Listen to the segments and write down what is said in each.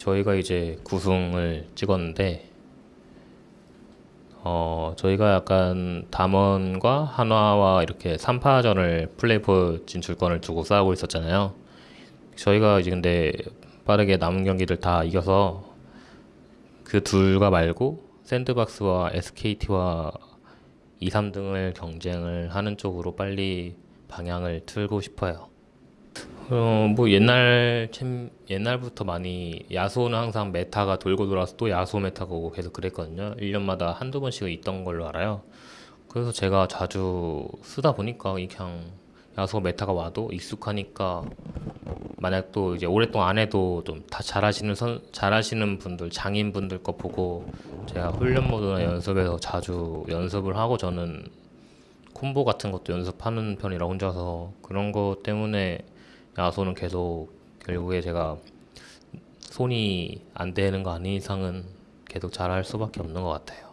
저희가 이제 구승을 찍었는데 어 저희가 약간 담원과 한화와 이렇게 3파전을 플레이오프 진출권을 두고 싸우고 있었잖아요. 저희가 이제 근데 빠르게 남은 경기를 다 이겨서 그 둘과 말고 샌드박스와 SKT와 2, 3등을 경쟁을 하는 쪽으로 빨리 방향을 틀고 싶어요. 어, 뭐 옛날 챔, 옛날부터 많이 야소는 항상 meta가 돌고 돌아서 또 야소 meta가 오고 계속 그랬거든요. 1년마다 한두 번씩은 있던 걸로 알아요. 그래서 제가 자주 쓰다 보니까 이 그냥 야소 meta가 와도 익숙하니까 만약 또 이제 오랫동안 안 해도 좀 다 잘하시는 선 잘하시는 분들 장인 분들 거 보고 제가 훈련 모드나 연습에서 자주 연습을 하고 저는 콤보 같은 것도 연습하는 편이라 혼자서 그런 거 때문에 야소는 계속 결국에 제가 손이 안 되는 거 아닌 이상은 계속 잘할 수밖에 없는 것 같아요.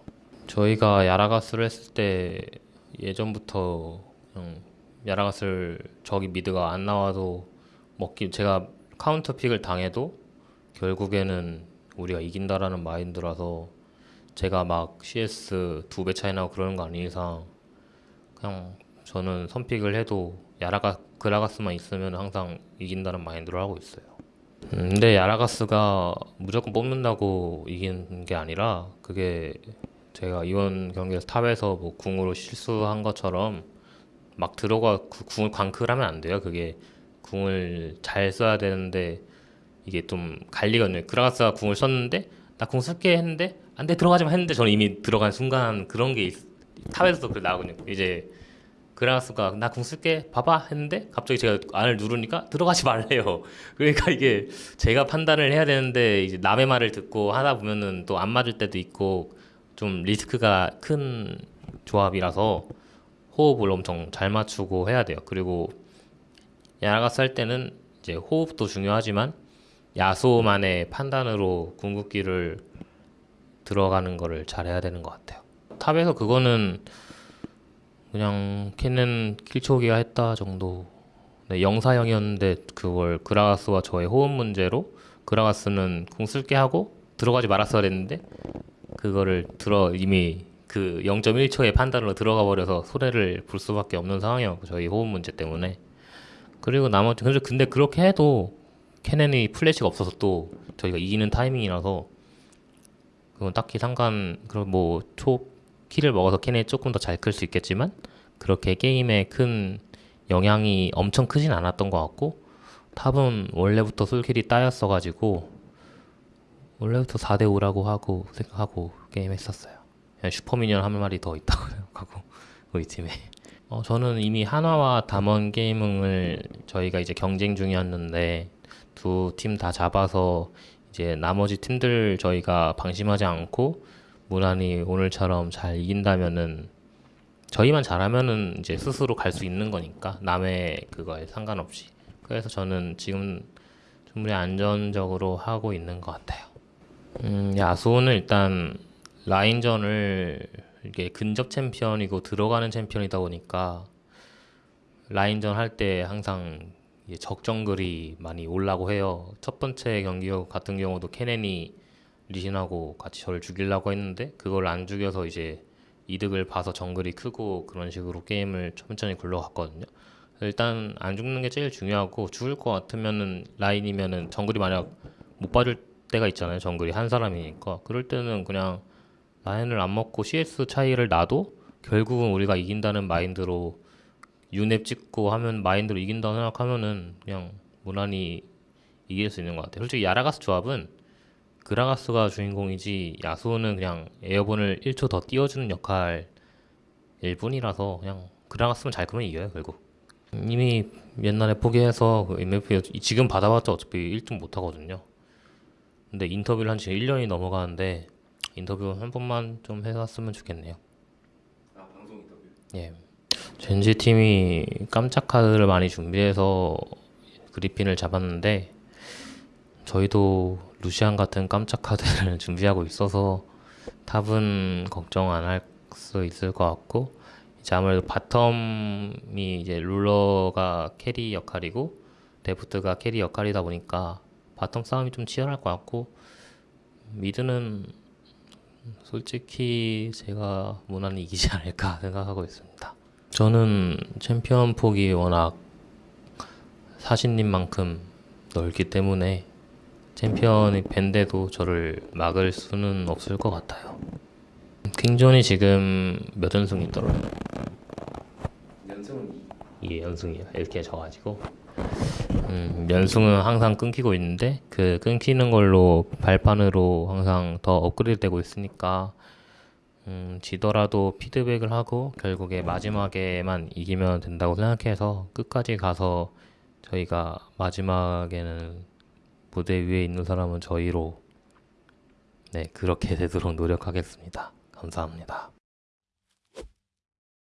저희가 야라가스를 했을 때 예전부터 그냥 야라가스를 저기 미드가 안 나와도 먹기 제가 counter pick을 당해도 결국에는 우리가 이긴다라는 mind라서 제가 막 CS 두 배 차이 나고 그러는 거 아닌 이상 그냥 저는 선pick을 해도 야소 그라가스만 있으면 항상 이긴다는 mind로 하고 있어요. 음, 근데 야라가스가 무조건 뽑는다고 이기는 게 아니라 그게 제가 이번 경기에서 탑에서 뭐 궁으로 실수한 것처럼 막 들어가 구- 궁을 광클 하면 안 돼요. 그게 궁을 잘 써야 되는데 이게 좀 갈리거든요. 그라가스가 궁을 썼는데 나 궁 쓸게 했는데 안 돼 들어가지마 했는데 저는 이미 들어간 순간 그런 게 있- 탑에서도 그래 나오거든요. 이제 그라가스가 나 궁 쓸게 봐봐 했는데 갑자기 제가 안을 누르니까 들어가지 말래요. 그러니까 이게 제가 판단을 해야 되는데 이제 남의 말을 듣고 하다 보면은 또 안 맞을 때도 있고 좀 리스크가 큰 조합이라서 호흡을 엄청 잘 맞추고 해야 돼요. 그리고 야나가스 할 때는 이제 호흡도 중요하지만 야소만의 판단으로 궁극기를 들어가는 거를 잘해야 되는 것 같아요. 탑에서 그거는 그냥 캐는 킬초기가 했다 정도. 네, 영사형이었는데 그걸 그라가스와 저의 호흡 문제로 그라가스는 궁 쓸게 하고 들어가지 말았어야 했는데 그거를 들어 이미 그 0.1초의 판단으로 들어가 버려서 손해를 볼 수밖에 없는 상황이었고 저희 호흡 문제 때문에 그리고 나머지 근데 그렇게 해도 캐넨이 플래시가 없어서 또 저희가 이기는 타이밍이라서 그건 딱히 상관 그런 뭐 초 kill을 먹어서 캐넨이 조금 더 잘 클 수 있겠지만 그렇게 게임에 큰 영향이 엄청 크진 않았던 것 같고 탑은 원래부터 sol-kill이 따였어가지고 원래부터 4대 5라고 하고 생각하고 게임 했었어요. 그냥 super minion 한 마리 더 있다고 생각하고 우리 팀에. 어, 저는 이미 한화와 담원 게이밍을 저희가 이제 경쟁 중이었는데 두 팀 다 잡아서 이제 나머지 팀들 저희가 방심하지 않고 무난히 오늘처럼 잘 이긴다면은 저희만 잘하면은 이제 스스로 갈 수 있는 거니까 남의 그거에 상관없이 그래서 저는 지금 충분히 안전적으로 하고 있는 것 같아요. 음, 야수는 일단 라인전을 이게 근접 챔피언이고 들어가는 챔피언이다 보니까 라인전 할 때 항상 적정글이 많이 올라고 해요. 첫 번째 경기 같은 경우도 케넨이 리신하고 같이 저를 죽이려고 했는데 그걸 안 죽여서 이제 이득을 봐서 정글이 크고 그런 식으로 게임을 천천히 굴러갔거든요. 일단 안 죽는 게 제일 중요하고 죽을 것 같으면은 라인이면은 정글이 만약 못 봐줄 때가 있잖아요. 정글이 한 사람이니까 그럴 때는 그냥 라인을 안 먹고 CS 차이를 나도 결국은 우리가 이긴다는 마인드로 유nep 찍고 하면 마인드로 이긴다고 생각하면은 그냥 무난히 이길 수 있는 것 같아요. 솔직히 야라가스 조합은 그라가스가 주인공이지 야수는 그냥 airborne을 1초 더 띄워주는 역할일 뿐이라서 그냥 그라가스만 잘 크면 이겨요 결국. 이미 옛날에 포기해서 그 MFP 지금 받아봤자 어차피 1등 못 하거든요. 근데 인터뷰를 한 지 1년이 넘어가는데 인터뷰 한 번만 좀 해봤으면 좋겠네요. 아 방송 인터뷰. 예. 젠지 팀이 깜짝 카드를 많이 준비해서 그리핀을 잡았는데 저희도 루시안 같은 깜짝 카드를 준비하고 있어서 탑은 걱정 안 할 수 있을 것 같고 이제 아무래도 bottom이 이제 룰러가 carry 역할이고 데프트가 carry 역할이다 보니까 bottom 싸움이 좀 치열할 것 같고 mid는 솔직히 제가 무난히 이기지 않을까 생각하고 있습니다. 저는 챔피언 폭이 워낙 사신님만큼 넓기 때문에 챔피언이 ban돼도 저를 막을 수는 없을 것 같아요. 킹존이 지금 몇 연승이더라고요? 연승은 2. 예, 연승이요. 이렇게 져가지고 음, 연승은 항상 끊기고 있는데 그 끊기는 걸로 발판으로 항상 더 업그레이드 되고 있으니까 음, 지더라도 피드백을 하고 결국에 마지막에만 이기면 된다고 생각해서 끝까지 가서 저희가 마지막에는 무대 위에 있는 사람은 저희로 네 그렇게 되도록 노력하겠습니다. 감사합니다.